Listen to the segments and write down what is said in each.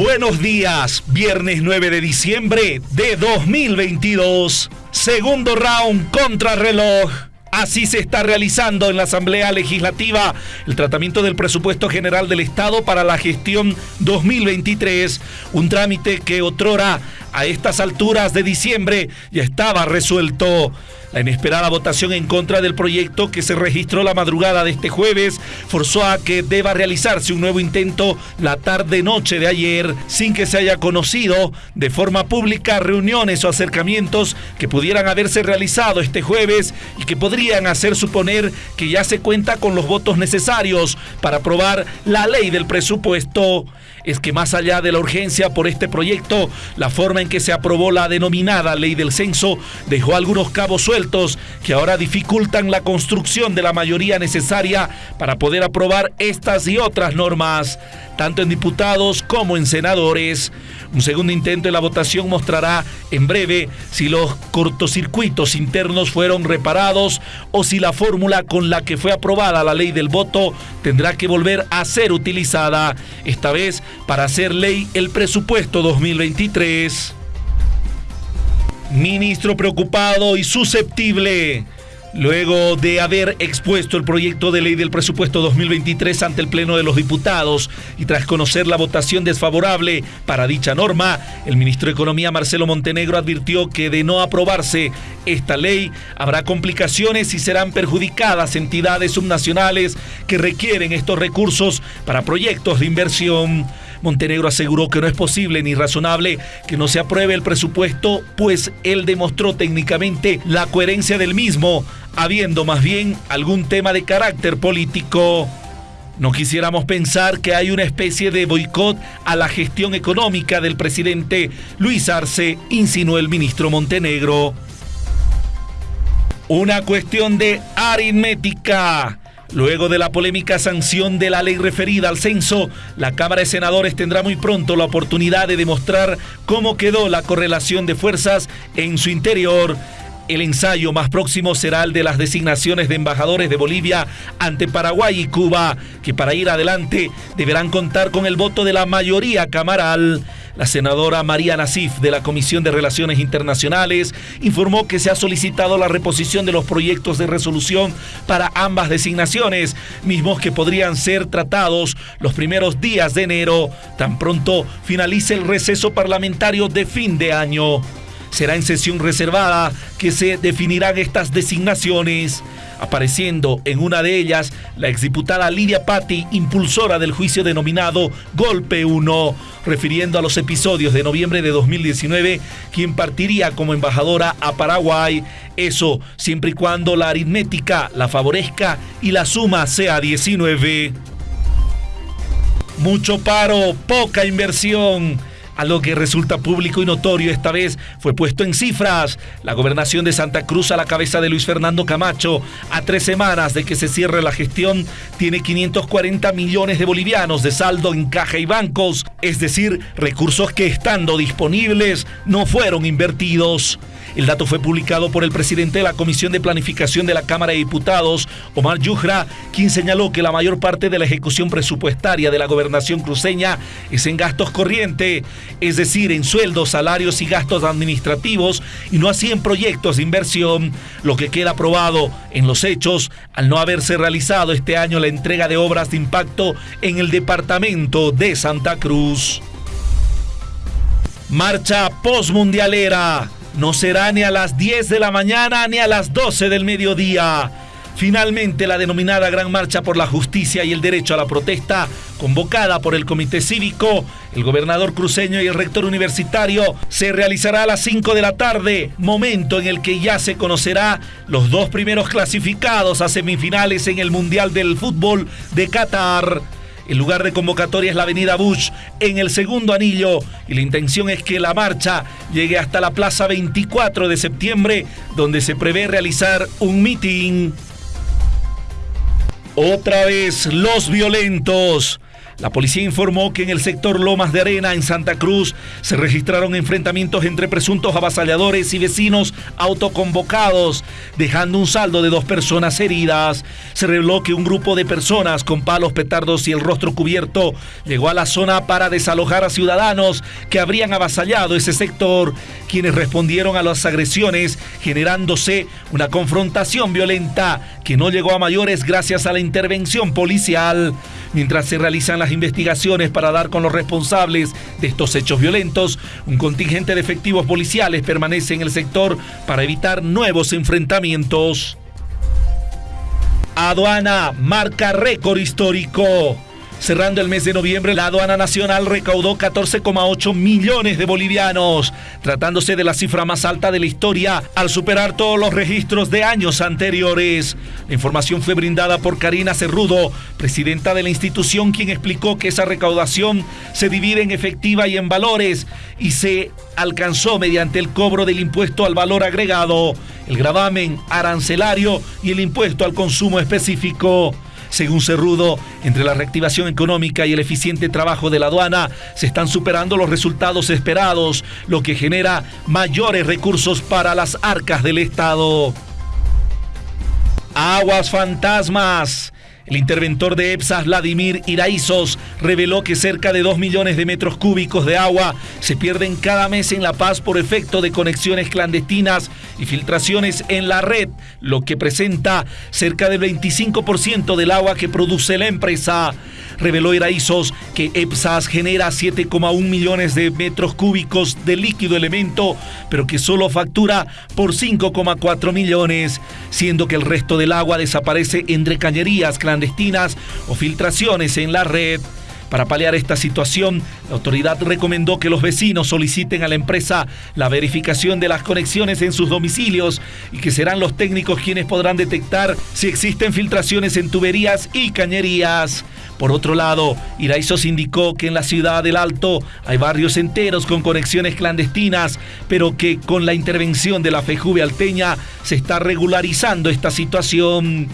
Buenos días, viernes 9 de diciembre de 2022, segundo round contra reloj. Así se está realizando en la Asamblea Legislativa el tratamiento del presupuesto general del Estado para la gestión 2023, un trámite que otrora a estas alturas de diciembre ya estaba resuelto. La inesperada votación en contra del proyecto que se registró la madrugada de este jueves forzó a que deba realizarse un nuevo intento la tarde-noche de ayer sin que se haya conocido de forma pública reuniones o acercamientos que pudieran haberse realizado este jueves y que podrían hacer suponer que ya se cuenta con los votos necesarios para aprobar la ley del presupuesto. Es que más allá de la urgencia por este proyecto, la forma en que se aprobó la denominada ley del censo dejó algunos cabos sueltos que ahora dificultan la construcción de la mayoría necesaria para poder aprobar estas y otras normas, tanto en diputados como en senadores. Un segundo intento de la votación mostrará en breve si los cortocircuitos internos fueron reparados o si la fórmula con la que fue aprobada la ley del voto tendrá que volver a ser utilizada, esta vez para hacer ley el presupuesto 2023. Ministro preocupado y susceptible. Luego de haber expuesto el proyecto de ley del presupuesto 2023 ante el Pleno de los Diputados y tras conocer la votación desfavorable para dicha norma, el ministro de Economía Marcelo Montenegro advirtió que de no aprobarse esta ley habrá complicaciones y serán perjudicadas entidades subnacionales que requieren estos recursos para proyectos de inversión. Montenegro aseguró que no es posible ni razonable que no se apruebe el presupuesto, pues él demostró técnicamente la coherencia del mismo, habiendo más bien algún tema de carácter político. No quisiéramos pensar que hay una especie de boicot a la gestión económica del presidente Luis Arce, insinuó el ministro Montenegro. Una cuestión de aritmética. Luego de la polémica sanción de la ley referida al censo, la Cámara de Senadores tendrá muy pronto la oportunidad de demostrar cómo quedó la correlación de fuerzas en su interior. El ensayo más próximo será el de las designaciones de embajadores de Bolivia ante Paraguay y Cuba, que para ir adelante deberán contar con el voto de la mayoría camaral. La senadora María Nasif de la Comisión de Relaciones Internacionales informó que se ha solicitado la reposición de los proyectos de resolución para ambas designaciones, mismos que podrían ser tratados los primeros días de enero, tan pronto finalice el receso parlamentario de fin de año. Será en sesión reservada que se definirán estas designaciones apareciendo en una de ellas la exdiputada Lidia Patti, impulsora del juicio denominado Golpe 1, refiriendo a los episodios de noviembre de 2019, quien partiría como embajadora a Paraguay. Eso siempre y cuando la aritmética la favorezca y la suma sea 19. Mucho paro, poca inversión algo que resulta público y notorio esta vez fue puesto en cifras. La gobernación de Santa Cruz a la cabeza de Luis Fernando Camacho, a tres semanas de que se cierre la gestión, tiene 540 millones de bolivianos de saldo en caja y bancos, es decir, recursos que estando disponibles no fueron invertidos. El dato fue publicado por el presidente de la Comisión de Planificación de la Cámara de Diputados, Omar Yujra, quien señaló que la mayor parte de la ejecución presupuestaria de la gobernación cruceña es en gastos corrientes, es decir, en sueldos, salarios y gastos administrativos, y no así en proyectos de inversión, lo que queda aprobado en los hechos al no haberse realizado este año la entrega de obras de impacto en el departamento de Santa Cruz. Marcha postmundialera no será ni a las 10 de la mañana ni a las 12 del mediodía. Finalmente, la denominada Gran Marcha por la Justicia y el Derecho a la Protesta, convocada por el Comité Cívico, el gobernador cruceño y el rector universitario, se realizará a las 5 de la tarde, momento en el que ya se conocerá los dos primeros clasificados a semifinales en el Mundial del Fútbol de Qatar. El lugar de convocatoria es la avenida Bush en el segundo anillo y la intención es que la marcha llegue hasta la plaza 24 de septiembre donde se prevé realizar un meeting. Otra vez los violentos. La policía informó que en el sector Lomas de Arena, en Santa Cruz, se registraron enfrentamientos entre presuntos avasalladores y vecinos autoconvocados, dejando un saldo de dos personas heridas. Se reveló que un grupo de personas con palos, petardos y el rostro cubierto llegó a la zona para desalojar a ciudadanos que habrían avasallado ese sector, quienes respondieron a las agresiones, generándose una confrontación violenta que no llegó a mayores gracias a la intervención policial. Mientras se realizan las investigaciones para dar con los responsables de estos hechos violentos, un contingente de efectivos policiales permanece en el sector para evitar nuevos enfrentamientos. Aduana marca récord histórico. Cerrando el mes de noviembre, la aduana nacional recaudó 14,8 millones de bolivianos, tratándose de la cifra más alta de la historia al superar todos los registros de años anteriores. La información fue brindada por Karina Cerrudo, presidenta de la institución, quien explicó que esa recaudación se divide en efectiva y en valores y se alcanzó mediante el cobro del impuesto al valor agregado, el gravamen arancelario y el impuesto al consumo específico. Según Cerrudo, entre la reactivación económica y el eficiente trabajo de la aduana, se están superando los resultados esperados, lo que genera mayores recursos para las arcas del Estado. Aguas fantasmas. El interventor de EPSA, Vladimir Iraizos, reveló que cerca de 2 millones de metros cúbicos de agua se pierden cada mes en La Paz por efecto de conexiones clandestinas y filtraciones en la red, lo que presenta cerca del 25% del agua que produce la empresa. Reveló Iraizos que EPSAS genera 7,1 millones de metros cúbicos de líquido elemento, pero que solo factura por 5,4 millones, siendo que el resto del agua desaparece entre cañerías clandestinas o filtraciones en la red. Para paliar esta situación, la autoridad recomendó que los vecinos soliciten a la empresa la verificación de las conexiones en sus domicilios y que serán los técnicos quienes podrán detectar si existen filtraciones en tuberías y cañerías. Por otro lado, Iraizos indicó que en la ciudad del Alto hay barrios enteros con conexiones clandestinas, pero que con la intervención de la FEJUVE alteña se está regularizando esta situación.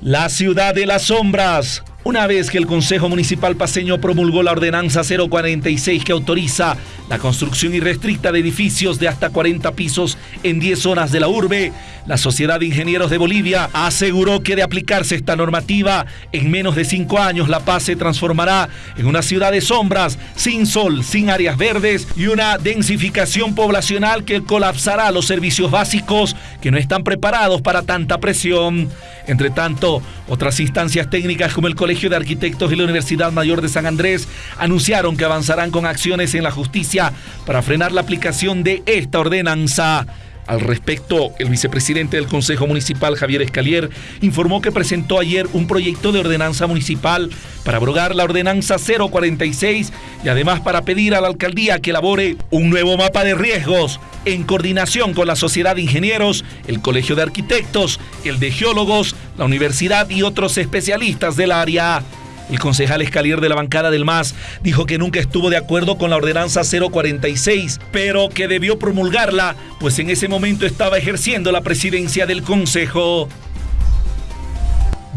La ciudad de las sombras. Una vez que el Consejo Municipal Paseño promulgó la Ordenanza 046 que autoriza la construcción irrestricta de edificios de hasta 40 pisos en 10 zonas de la urbe, la Sociedad de Ingenieros de Bolivia aseguró que de aplicarse esta normativa, en menos de cinco años La Paz se transformará en una ciudad de sombras, sin sol, sin áreas verdes y una densificación poblacional que colapsará los servicios básicos que no están preparados para tanta presión. Entre tanto, otras instancias técnicas como el Colegio de Arquitectos y la Universidad Mayor de San Andrés anunciaron que avanzarán con acciones en la justicia para frenar la aplicación de esta ordenanza. Al respecto, el vicepresidente del Consejo Municipal, Javier Escalier, informó que presentó ayer un proyecto de ordenanza municipal para abrogar la ordenanza 046 y además para pedir a la alcaldía que elabore un nuevo mapa de riesgos en coordinación con la Sociedad de Ingenieros, el Colegio de Arquitectos, el de Geólogos, la universidad y otros especialistas del área. El concejal Escalier de la bancada del MAS dijo que nunca estuvo de acuerdo con la ordenanza 046, pero que debió promulgarla, pues en ese momento estaba ejerciendo la presidencia del Consejo.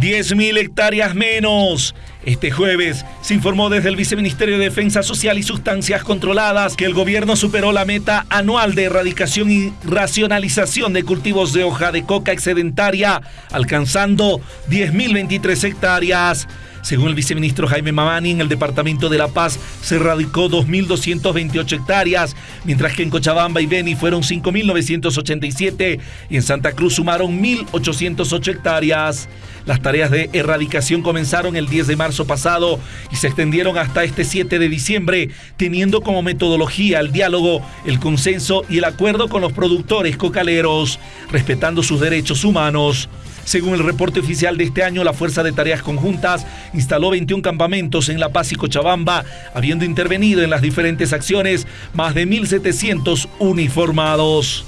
10.000 hectáreas menos. Este jueves se informó desde el Viceministerio de Defensa Social y Sustancias Controladas que el gobierno superó la meta anual de erradicación y racionalización de cultivos de hoja de coca excedentaria, alcanzando 10.023 hectáreas. Según el viceministro Jaime Mamani, en el departamento de La Paz se radicó 2.228 hectáreas, mientras que en Cochabamba y Beni fueron 5.987 y en Santa Cruz sumaron 1.808 hectáreas. Las tareas de erradicación comenzaron el 10 de marzo pasado y se extendieron hasta este 7 de diciembre, teniendo como metodología el diálogo, el consenso y el acuerdo con los productores cocaleros, respetando sus derechos humanos. Según el reporte oficial de este año, la Fuerza de Tareas Conjuntas instaló 21 campamentos en La Paz y Cochabamba, habiendo intervenido en las diferentes acciones más de 1.700 uniformados.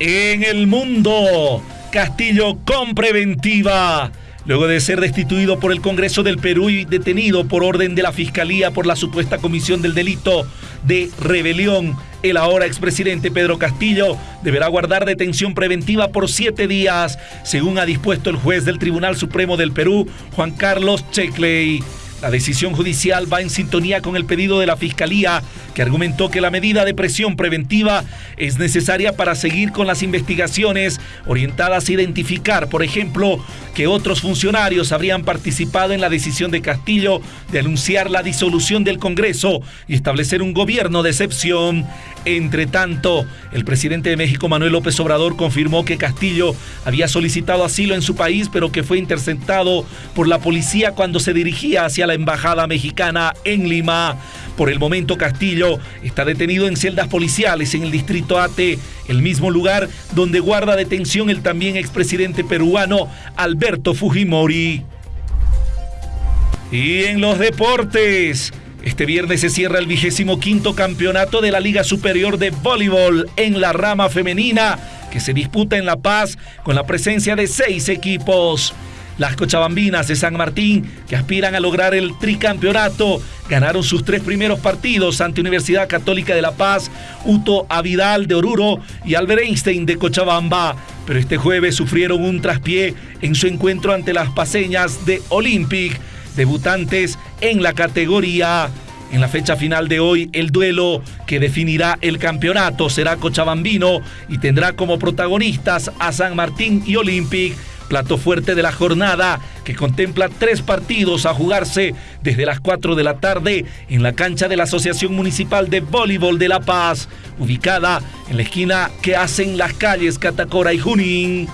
En el mundo, Castillo con preventiva. Luego de ser destituido por el Congreso del Perú y detenido por orden de la Fiscalía por la supuesta comisión del delito de rebelión. El ahora expresidente Pedro Castillo deberá guardar detención preventiva por siete días, según ha dispuesto el juez del Tribunal Supremo del Perú, Juan Carlos Checley. La decisión judicial va en sintonía con el pedido de la Fiscalía, que argumentó que la medida de presión preventiva es necesaria para seguir con las investigaciones orientadas a identificar, por ejemplo, que otros funcionarios habrían participado en la decisión de Castillo de anunciar la disolución del Congreso y establecer un gobierno de excepción. Entre tanto, el presidente de México, Manuel López Obrador, confirmó que Castillo había solicitado asilo en su país, pero que fue interceptado por la policía cuando se dirigía hacia la embajada mexicana en Lima. Por el momento, Castillo está detenido en celdas policiales en el distrito Ate, el mismo lugar donde guarda detención el también expresidente peruano Alberto Fujimori. Y en los deportes. Este viernes se cierra el vigésimo quinto campeonato de la Liga Superior de Voleibol en la rama femenina, que se disputa en La Paz con la presencia de seis equipos. Las cochabambinas de San Martín, que aspiran a lograr el tricampeonato, ganaron sus tres primeros partidos ante Universidad Católica de La Paz, Uto Avidal de Oruro y Albert Einstein de Cochabamba. Pero este jueves sufrieron un traspié en su encuentro ante las paseñas de Olympic debutantes en la categoría. En la fecha final de hoy, el duelo que definirá el campeonato será Cochabambino y tendrá como protagonistas a San Martín y Olympic, plato fuerte de la jornada que contempla tres partidos a jugarse desde las 4 de la tarde en la cancha de la Asociación Municipal de Voleibol de La Paz, ubicada en la esquina que hacen las calles Catacora y Junín.